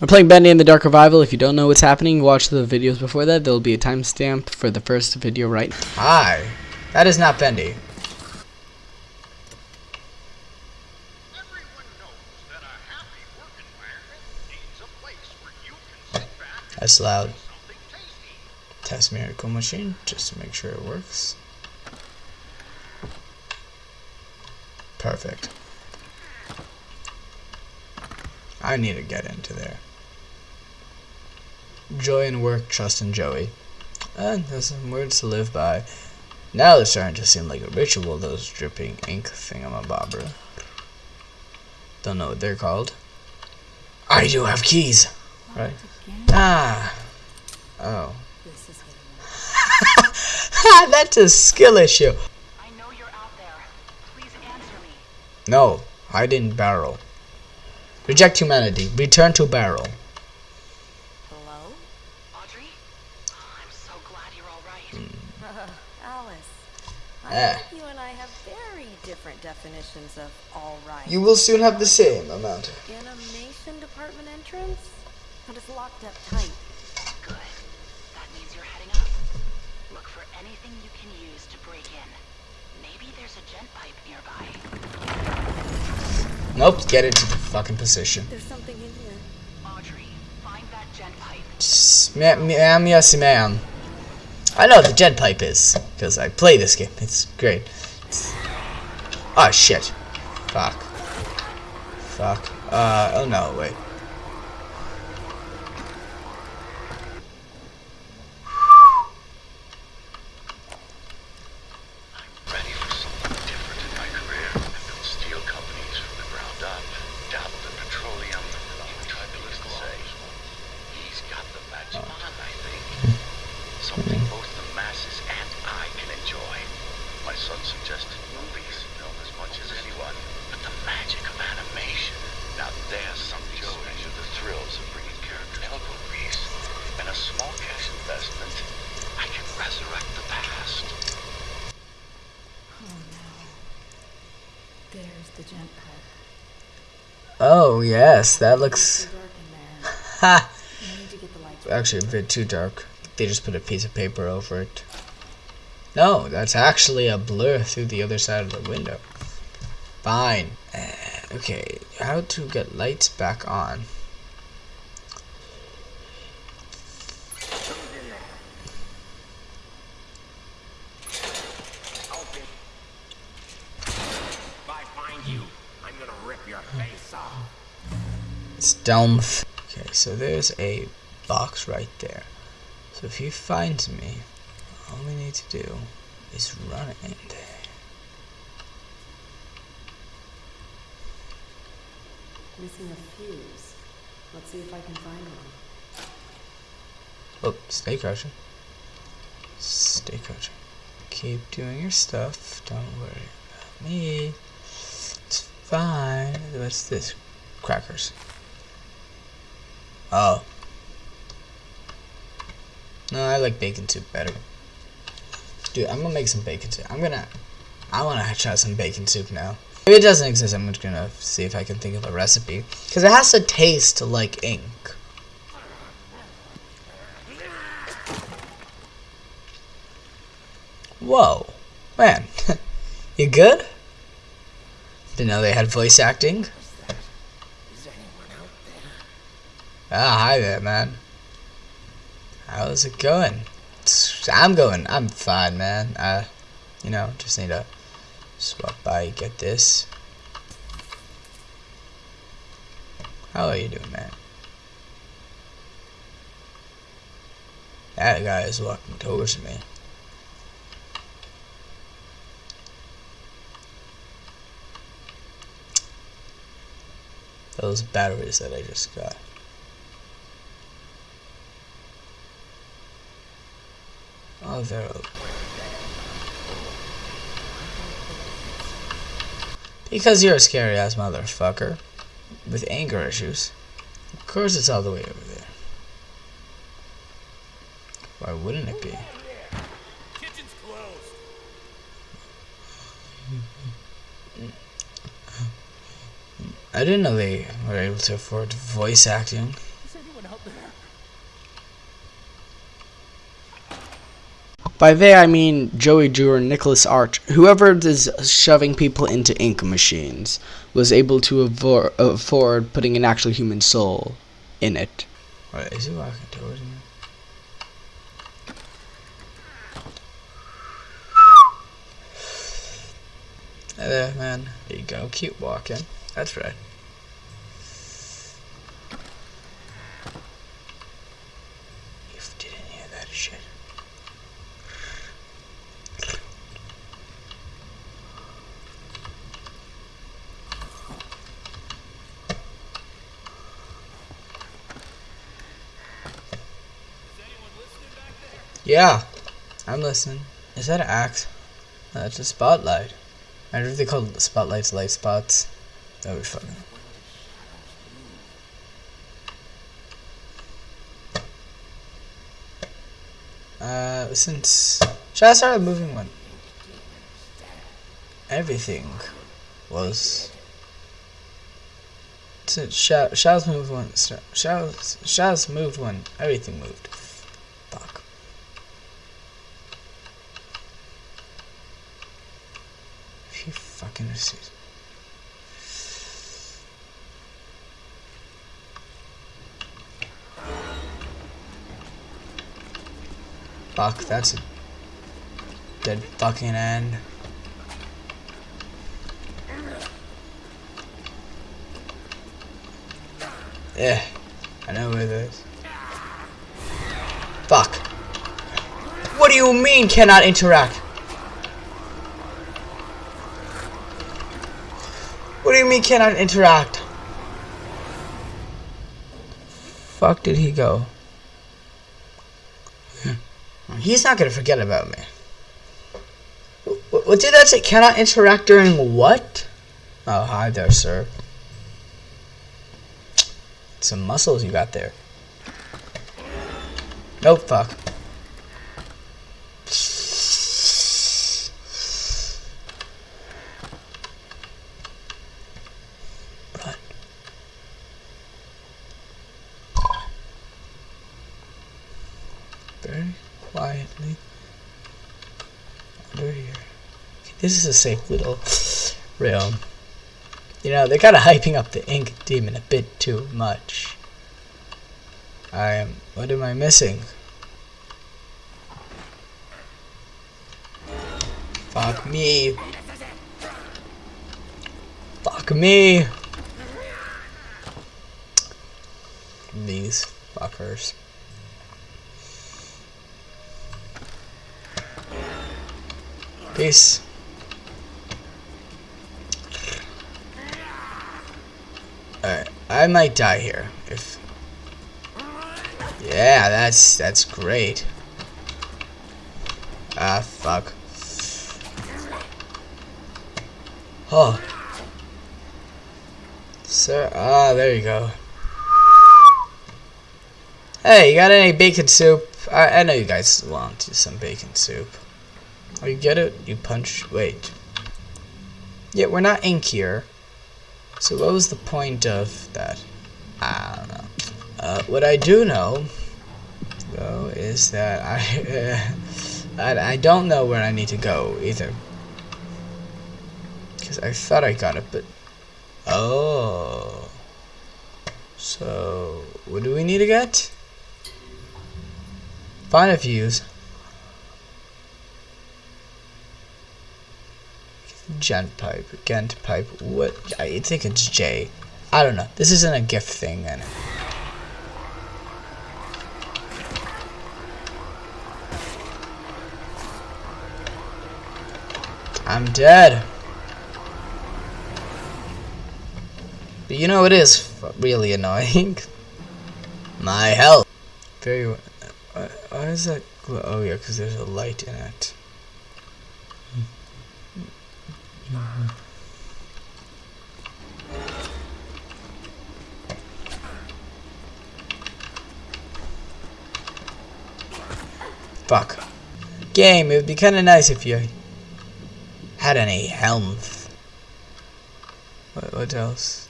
We're playing Bendy and the Dark Revival. If you don't know what's happening, watch the videos before that. There'll be a timestamp for the first video right. Hi. That is not Bendy. Everyone knows that a happy work environment needs a place where you can sit back and That's loud. do something tasty. Test miracle machine just to make sure it works. Perfect. I need to get into there. Joy in work, trust in Joey. And there's some words to live by. Now they're starting to seem like a ritual, those dripping ink thingamabobber. Don't know what they're called. I do have keys! Right? Ah! Oh. This is what it was. That's a skill issue. I know you're out there. Please answer me. No, hide in barrel. Reject humanity. Return to barrel. Hello? Audrey? Oh, I'm so glad you're all right. Hmm. Alice, I think you and I have very different definitions of all right. You will soon have the same amount. Animation department entrance? But it's locked up tight. Good. That means you're heading up. Look for anything you can use to break in. Maybe there's a gent pipe nearby. Nope, get into the fucking position. There's something in here. Audrey, find that gent pipe. S- Ma'am, ma'am, yes, ma'am. I know what the jet pipe is, because I play this game. It's great. Oh, shit. Fuck. Fuck. Uh, oh no, wait. I'm ready for something different in my career. I built steel companies from the ground up, dabbled in petroleum, even tried political say. He's got the magic on, I think. Something both the masses and I can enjoy. My son suggested movies, film as much as anyone, but the magic of animation. Now there's something special. The thrills of bringing characters to movies. And a small cash investment, I can resurrect the past. Oh no. There's the gent pipe. Oh, yes, that looks... Dark in there. Ha! I need to get the lights. Actually, a bit too dark. They just put a piece of paper over it. No, that's actually a blur through the other side of the window. Fine. Uh, okay, how to get lights back on? Stealth. Okay, so there's a box right there. So if he finds me, all we need to do is run in there. Missing a fuse. Let's see if I can find one. Oh, stay crouching. Stay crouching. Keep doing your stuff. Don't worry about me. It's fine. What's this? Crackers. Oh. No, I like bacon soup better. Dude, I'm gonna make some bacon soup. I'm gonna. I wanna try some bacon soup now. If it doesn't exist, I'm just gonna see if I can think of a recipe. Because it has to taste like ink. Whoa. Man. you good? Didn't know they had voice acting. Ah, hi there, man. How's it going? I'm going. I'm fine, man. Uh, you know, just need to swap by, get this. How are you doing, man? That guy is walking towards me. Those batteries that I just got. Because you're a scary ass motherfucker with anger issues. Of course, it's all the way over there. Why wouldn't it be? Kitchen's closed. I didn't know they were able to afford voice acting. Is By they, I mean Joey Drew or Nicholas Arch. Whoever is shoving people into ink machines was able to avo- afford putting an actual human soul in it. Wait, is he walking towards me? Hey there, man. There you go. Keep walking. That's right. You didn't hear that shit. Yeah, I'm listening. Is that an axe? No, that's a spotlight. I wonder if they call the spotlights light spots. That would be funny. Uh, since should I start moving when everything was since Sha- Shadows moved when Shadows Shadows moved when everything moved. Fuck. You fucking. Fuck, that's a dead fucking end. Yeah, I know where it is. Fuck. What do you mean cannot interact? Do cannot interact? Fuck did he go? Hmm. He's not gonna forget about me. What did that say? Cannot interact during what? Oh, hi there, sir. Some muscles you got there. Nope, fuck. Run. Very quietly under here. This is a safe little realm. You know, they're kind of hyping up the ink demon a bit too much. I am. What am I missing? Fuck me. Fuck me. These fuckers. Peace. Alright, I might die here if Yeah, that's that's great. Ah fuck. Oh. Sir ah there you go. Hey, you got any bacon soup? I, I know you guys want some bacon soup. Oh, you get it? You punch. Wait. Yeah, we're not ink here. So what was the point of that? I don't know. Uh, what I do know, though, is that I, I, I don't know where I need to go either. Because I thought I got it, but... Oh. So, what do we need to get? Find a fuse. Gent pipe, Gent pipe, what? I think it's J. I don't know. This isn't a gift thing, then. I'm dead. But you know it is really annoying. My health. Very. Why, why is that? Oh yeah, because there's a light in it. Hmm. Fuck. Game, it would be kind of nice if you had any health. What, what else?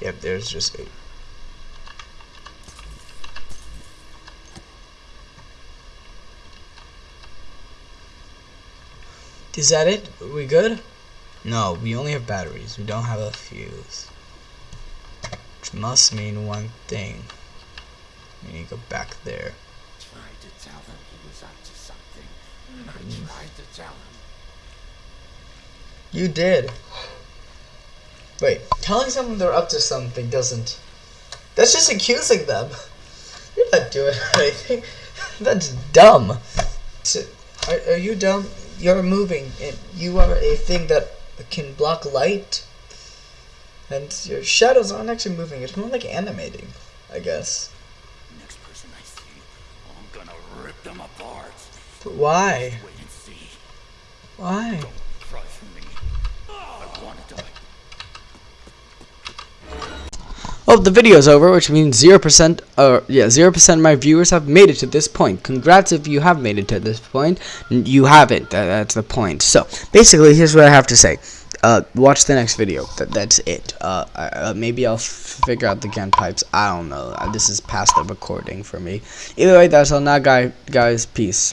Yep, there's just a... Is that it? Are we good? No, we only have batteries. We don't have a fuse. Which must mean one thing. We need to go back there. I Tried to tell them he was up to something. I mm. tried to tell him. You did. Wait, telling someone they're up to something doesn't. That's just accusing them. You're not doing anything. That's dumb. So, are, are you dumb? You're moving, and you are a thing that can block light. And your shadows aren't actually moving. It's more like animating, I guess. Next person I see, I'm gonna rip them apart. But why? Wait and see. Why? Well, the video's over, which means 0%, or yeah, 0% of my viewers have made it to this point. Congrats if you have made it to this point. You haven't, that, that's the point. So, basically, here's what I have to say. Uh, watch the next video. That, that's it. Uh, uh, maybe I'll figure out the gun pipes. I don't know. Uh, This is past the recording for me. Either way, that's all now, guy, guys. Peace.